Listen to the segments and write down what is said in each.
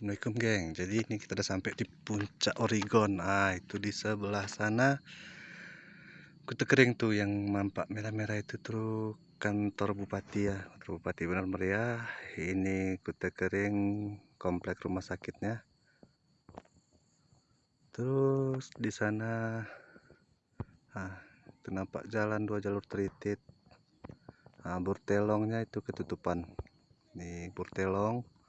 Assalamualaikum geng. Jadi ini kita udah sampai di puncak Oregon. Ah itu di sebelah sana. Kuta kering tuh yang nampak merah-merah itu tuh kantor bupati ya. Kantor bupati benar meriah Ini kuta kering komplek rumah sakitnya. Terus di sana ah itu nampak jalan dua jalur teritit. Nah, burtelongnya itu ketutupan. Nih burtelong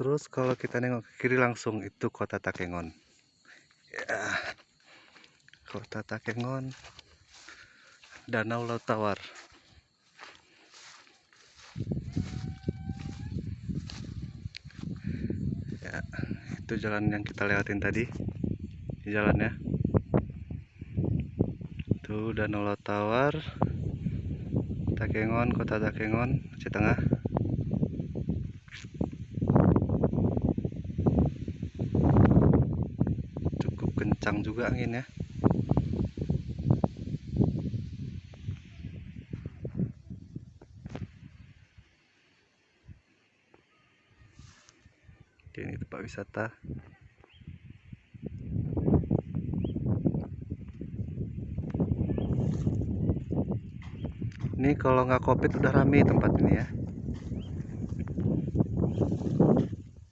Terus kalau kita nengok ke kiri langsung itu kota Takengon. Ya. Kota Takengon. Danau Laut Tawar. Ya, itu jalan yang kita lewatin tadi. Di jalannya. Itu Danau Laut Tawar. Takengon, kota Takengon, Aceh Tengah. Kencang juga angin ya. Oke, ini tempat wisata. Ini kalau nggak covid udah rame tempat ini ya